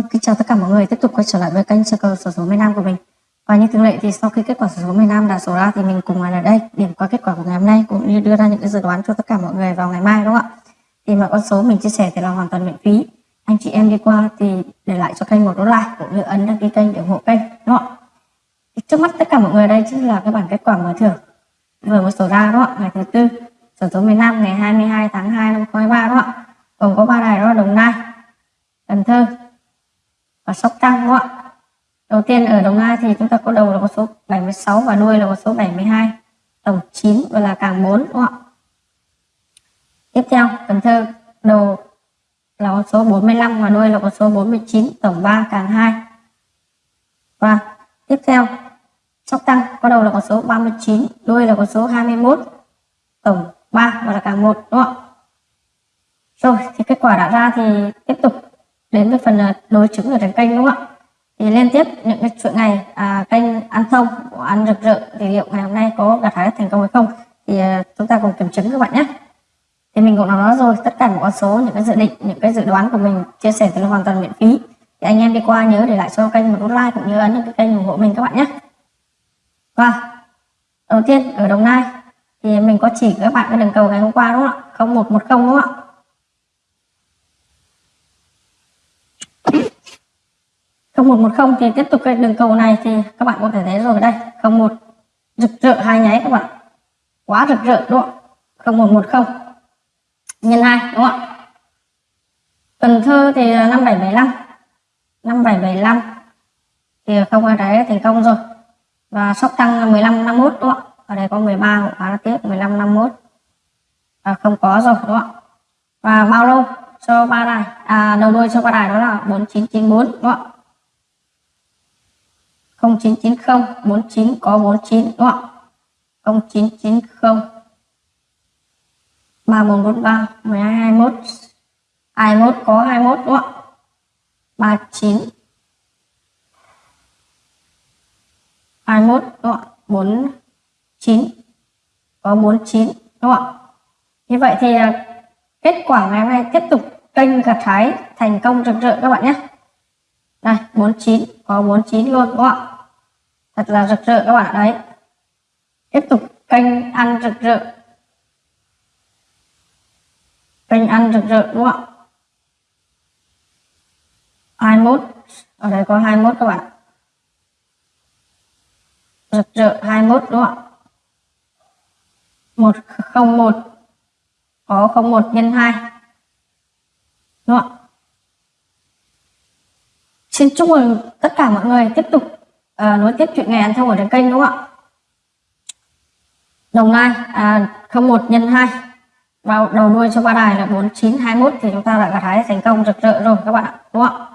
Vâng, kính chào tất cả mọi người tiếp tục quay trở lại với kênh sơ cờ sổ số miền Nam của mình. Và như thường lệ thì sau khi kết quả sổ số miền Nam đã sổ ra thì mình cùng ở đây điểm qua kết quả của ngày hôm nay cũng như đưa ra những cái dự đoán cho tất cả mọi người vào ngày mai đúng không ạ? Thì mọi con số mình chia sẻ thì là hoàn toàn miễn phí. Anh chị em đi qua thì để lại cho kênh một đô like cũng như ấn đăng ký kênh để ủng hộ kênh đúng không ạ? Trước mắt tất cả mọi người đây chính là cái bản kết quả mở thưởng vừa mới sổ ra đúng không ạ? Ngày thứ tư sổ số miền Nam ngày 22 tháng 2 năm 2023 đúng không ạ? Gồm có ba đài đó là Đồng Nai, Cần Thơ, và Sóc Trăng đúng không ạ? Đầu tiên ở Đồng Nai thì chúng ta có đầu là con số 76 và đuôi là con số 72, tổng 9 và là càng 4 đúng không ạ? Tiếp theo Cần Thơ đầu là con số 45 và đuôi là con số 49, tổng 3 càng 2. Và tiếp theo Sóc tăng có đầu là con số 39, đuôi là con số 21, tổng 3 và là càng 1 đúng không ạ? Rồi thì kết quả đã ra thì tiếp tục đến với phần à, đối chứng ở trên kênh đúng không ạ thì liên tiếp những cái chuỗi ngày à, kênh ăn thông ăn rực rỡ thì liệu ngày hôm nay có gặt hái thành công hay không thì à, chúng ta cùng kiểm chứng các bạn nhé. Thì mình cũng đã nói rồi tất cả những con số những cái dự định những cái dự đoán của mình chia sẻ thì là hoàn toàn miễn phí. Thì anh em đi qua nhớ để lại cho kênh một nút like cũng như ấn cái kênh ủng hộ mình các bạn nhé. Và đầu tiên ở đồng nai thì mình có chỉ các bạn cái đường cầu ngày hôm qua đúng không ạ? Không một một không đúng không ạ? 0110 thì tiếp tục cái đường cầu này thì các bạn có thể thấy rồi đây. 01 rực rỡ hai nháy các bạn. Quá rực rỡ đúng không 0110 nhân 2 đúng không ạ? Cần Thơ thì 5775 5775 thì không ai đấy thành công rồi. Và Sóc Trăng 1551 đúng không ạ? Ở đây có 13 cũng khá là tiếc 1551 à, không có rồi đúng không ạ? Và bao lâu cho ba đài? À đầu đuôi cho ba đài đó là 4994 đúng không ạ? 0990 49 có 49 đúng không? ạ 0990 3143 1221 21 có 21 đúng không? ạ 39 21 đúng không? ạ 49 có 49 đúng không? Ạ như vậy thì à, kết quả ngày hôm nay tiếp tục kênh gặt hái thành công rực rỡ các bạn nhé đây 49 có 49 luôn, đúng không ạ? Thật là rực rỡ các bạn, đấy. Tiếp tục kênh ăn rực rỡ. Kênh ăn rực rỡ, đúng không ạ? 21 ở đây có 21 các bạn. Rực rỡ 21 đúng không ạ? 101 có 01 nhân 2 đúng không ạ? Xin chúc mừng tất cả mọi người tiếp tục à, nối tiếp chuyện ngày ăn thông ở trên kênh đúng không ạ? Đồng Nai à, 01 nhân 2 vào đầu đuôi cho ba đài là 4921 thì chúng ta đã gặt hái thành công rực rỡ rồi các bạn ạ đúng không ạ?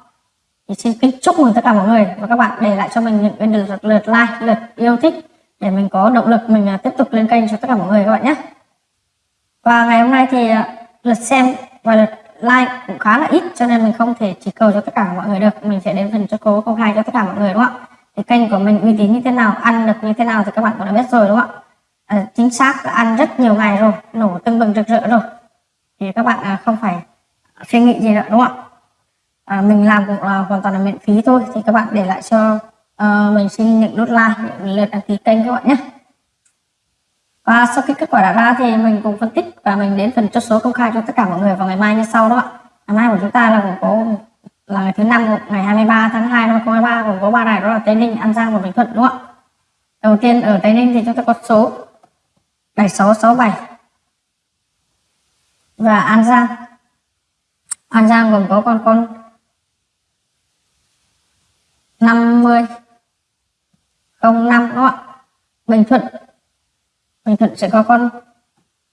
Thì xin kính chúc mừng tất cả mọi người và các bạn để lại cho mình những cái lượt, lượt like lượt yêu thích để mình có động lực mình à, tiếp tục lên kênh cho tất cả mọi người các bạn nhé. Và ngày hôm nay thì à, lượt xem và lượt like cũng khá là ít cho nên mình không thể chỉ cầu cho tất cả mọi người được. Mình sẽ đến phần cho cố công khai cho tất cả mọi người đúng không ạ? Thì kênh của mình uy tín như thế nào ăn được như thế nào thì các bạn cũng đã biết rồi đúng không ạ? À, chính xác là ăn rất nhiều ngày rồi nổ tưng bừng rực rỡ rồi. Thì các bạn à, không phải suy nghĩ gì nữa đúng không ạ? À, mình làm cũng là hoàn toàn là miễn phí thôi. Thì các bạn để lại cho uh, mình xin những nút like những lượt đăng ký kênh các bạn nhé và sau khi kết quả đã ra thì mình cùng phân tích và mình đến phần chốt số công khai cho tất cả mọi người vào ngày mai như sau đó ạ ngày mai của chúng ta là cũng có là ngày thứ năm ngày 23 tháng 2 năm 2023 gồm có ba đài đó là Tây Ninh, An Giang và Bình Thuận đúng không ạ? Đầu tiên ở Tây Ninh thì chúng ta có số 7667 và An Giang. An Giang gồm có con con 50 05 đúng không ạ? Bình Thuận Bình Thuận sẽ có con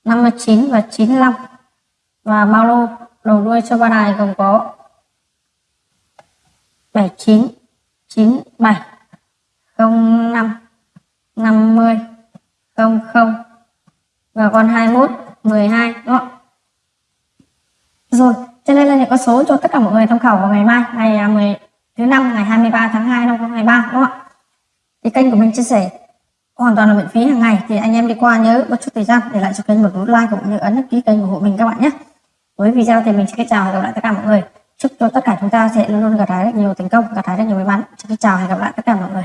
59 và 95 và bao lô đầu đuôi cho ba đài gồm có 79 97 05 50 00 và con 21 12 đúng không? Rồi, cho nên là những con số cho tất cả mọi người tham khảo vào ngày mai, ngày à, 10 thứ năm ngày 23 tháng 2 năm 2023 đúng không ạ? Thì kênh của mình chia sẻ hoàn toàn là miễn phí hàng ngày. Thì anh em đi qua nhớ bất chút thời gian để lại cho kênh một nút like cũng như ấn đăng ký kênh ủng hộ mình các bạn nhé. Với video thì mình sẽ chào và gặp lại tất cả mọi người. Chúc cho tất cả chúng ta sẽ luôn luôn gặt hái được nhiều thành công, gặt hái rất nhiều may mắn. Xin chào và hẹn gặp lại tất cả mọi người.